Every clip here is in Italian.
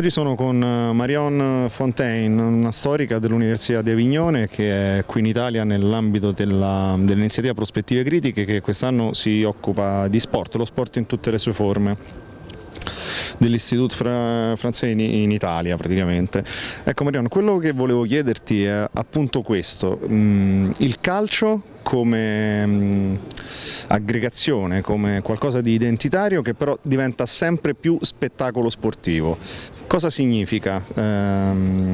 Oggi sono con eh, Marion Fontaine, una storica dell'Università di Avignone che è qui in Italia nell'ambito dell'iniziativa dell Prospettive Critiche che quest'anno si occupa di sport, lo sport in tutte le sue forme dell'Istituto Fra Francese in, Italia praticamente. Ecco Marion, quello che volevo chiederti è appunto questo, mm, il calcio come mh, aggregazione, come qualcosa di identitario che però diventa sempre più spettacolo sportivo. Cosa significa? Ehm,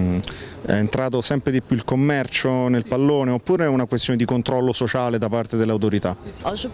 è entrato sempre di più il commercio nel pallone oppure è una questione di controllo sociale da parte delle autorità?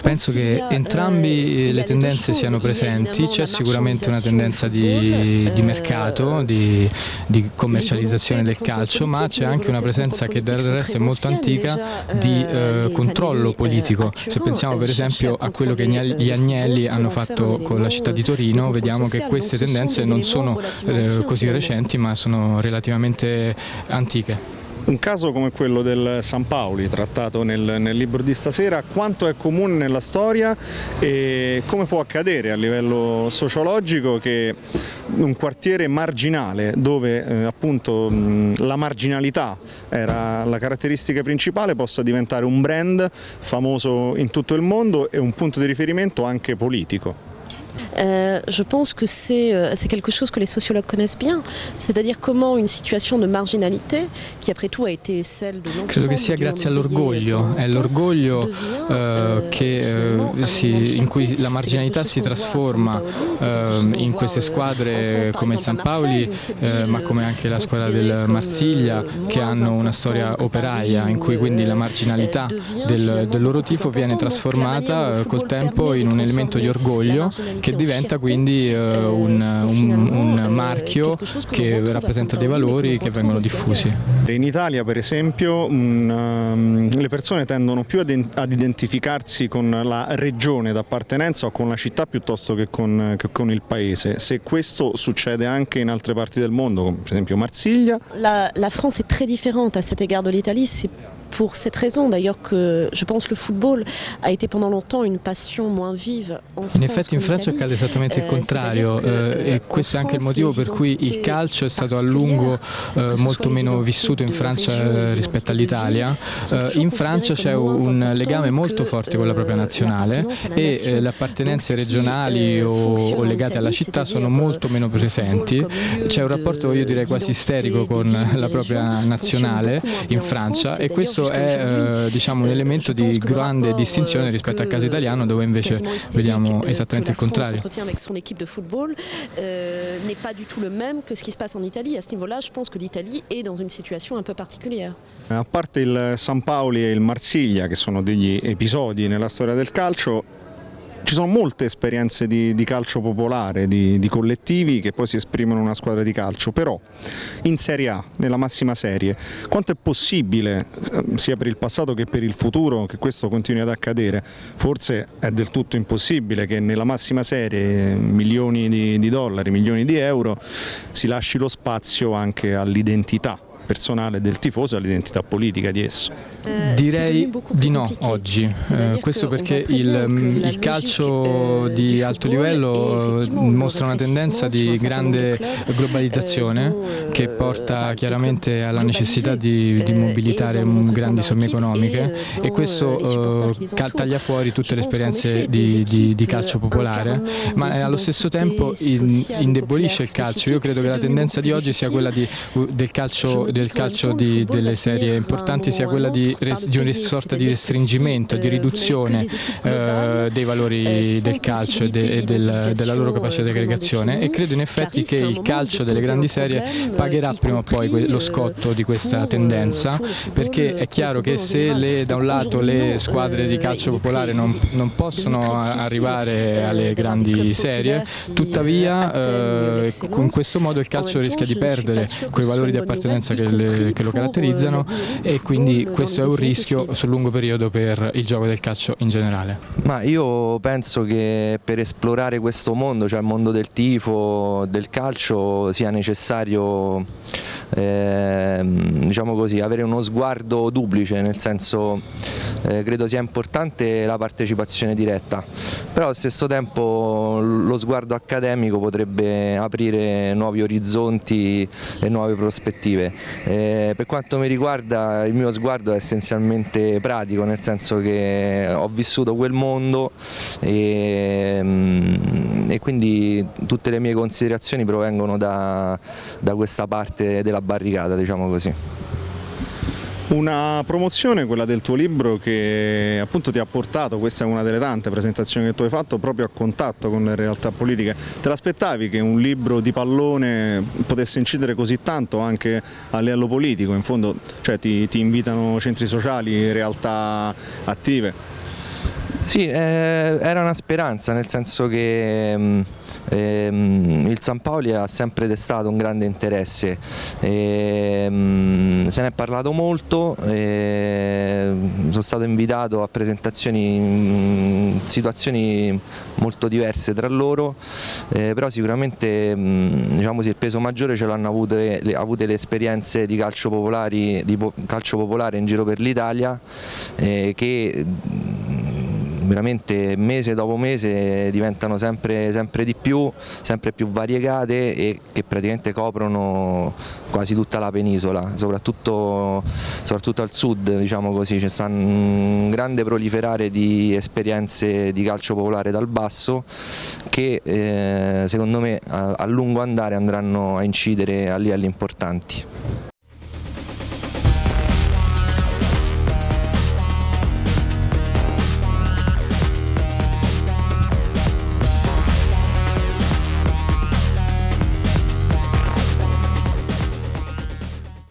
Penso che entrambi le tendenze siano presenti, c'è sicuramente una tendenza di, di mercato, di, di, commercializzazione del calcio, ma c'è anche una presenza che del resto è molto antica di eh, controllo politico. Se pensiamo per esempio a quello che gli Agnelli hanno fatto con la città di Torino, vediamo che queste tendenze non sono eh, così recenti ma sono relativamente antiche. Un caso come quello del San Paoli, trattato nel, nel, libro di stasera, quanto è comune nella storia e come può accadere a livello sociologico che un quartiere marginale dove eh, appunto mh, la marginalità era la caratteristica principale possa diventare un brand famoso in tutto il mondo e un punto di riferimento anche politico. Euh, je pense que euh, c'est quelque chose que les sociologues connaissent bien, c'est-à-dire comment une situation de marginalité, qui après tout a été celle de Credo che sia grazie all'orgoglio, è l'orgoglio eh, eh, in cui la marginalità si trasforma in queste squadre come il San Paoli, ma come anche la squadra del Marsiglia, che hanno una storia operaia, in cui quindi la marginalità del, del loro tifo viene trasformata eh, col tempo in un elemento di orgoglio che diventa quindi uh, un, un, un, marchio che rappresenta dei valori che vengono diffusi. In Italia per esempio um, le persone tendono più ad, ad, identificarsi con la regione d'appartenenza o con la città piuttosto che con, che con, il paese. Se questo succede anche in altre parti del mondo, come per esempio Marsiglia. La, la France è très différente à cet égard de l'Italie, pour cette raison d'ailleurs que je pense le football a été pendant longtemps une passion moins vive en In effetti in Francia accade esattamente il eh, contrario eh, e questo è anche il motivo per cui il calcio è stato a lungo eh, molto meno vissuto in Francia rispetto all'Italia. Eh, in Francia c'è un legame molto forte con la propria nazionale e eh, le appartenenze regionali o, o legate alla città sono molto meno presenti. C'è un rapporto io direi quasi isterico con la propria nazionale in Francia e questo questo è eh, diciamo, un elemento di grande distinzione rispetto al caso italiano dove invece vediamo esattamente il contrario. Euh, n'est pas du tout le même que ce qui se passe en Italie. À ce niveau-là, je pense que l'Italie est dans une situation un peu particulière. A parte il San Paoli e il Marsiglia, che sono degli episodi nella storia del calcio, ci sono molte esperienze di, di calcio popolare, di, di, collettivi che poi si esprimono in una squadra di calcio, però in Serie A, nella massima serie, quanto è possibile, eh, sia per il passato che per il futuro, che questo continui ad accadere? Forse è del tutto impossibile che nella massima serie, milioni di, di dollari, milioni di euro, si lasci lo spazio anche all'identità personale del tifoso e all'identità politica di esso. Eh, Direi di no oggi, eh, questo perché il, mm, il, calcio eh, di alto livello mostra una tendenza di grande globalizzazione che porta chiaramente alla necessità di, di mobilitare grandi somme economiche e questo taglia fuori tutte le esperienze di, di, di calcio popolare, ma allo stesso tempo indebolisce il calcio. Io credo che la tendenza di oggi sia quella del calcio del calcio di, delle serie importanti sia quella di, di una sorta di restringimento, di riduzione eh, dei valori del calcio e, de, e del, della loro capacità di aggregazione. E credo in effetti che il calcio delle grandi serie pagherà prima o poi lo scotto di questa tendenza perché è chiaro che se le, da un lato le squadre di calcio popolare non, non possono arrivare alle grandi serie, tuttavia eh, in questo modo il calcio rischia di perdere quei valori di appartenenza che che, le, che lo caratterizzano e quindi questo è un rischio sul lungo periodo per il gioco del calcio in generale. Ma io penso che per esplorare questo mondo, cioè il mondo del tifo, del calcio, sia necessario eh, diciamo così, avere uno sguardo duplice, nel senso eh, credo sia importante la partecipazione diretta, però allo stesso tempo lo sguardo accademico potrebbe aprire nuovi orizzonti e nuove prospettive. Eh, per quanto mi riguarda il mio sguardo è essenzialmente pratico, nel senso che ho vissuto quel mondo e, mm, e quindi tutte le mie considerazioni provengono da, da questa parte della barricata, diciamo così. Una promozione, quella del tuo libro, che appunto ti ha portato, questa è una delle tante presentazioni che tu hai fatto, proprio a contatto con le realtà politiche. Te l'aspettavi che un libro di pallone potesse incidere così tanto anche a livello politico? In fondo cioè, ti, ti invitano centri sociali, realtà attive? Sì, eh, era una speranza, nel senso che ehm, ehm, il San Paoli ha sempre destato un grande interesse, ehm, se ne è parlato molto, sono stato invitato a presentazioni in situazioni molto diverse tra loro, eh, però sicuramente diciamo così, il peso maggiore ce l'hanno avute, avute le esperienze di calcio, popolari, di calcio popolare in giro per l'Italia eh, che veramente mese dopo mese diventano sempre, sempre di più, sempre più variegate e che praticamente coprono quasi tutta la penisola, soprattutto, soprattutto al sud diciamo così, c'è un grande proliferare di esperienze di calcio popolare dal basso che eh, secondo me a, a lungo andare andranno a incidere a livelli importanti.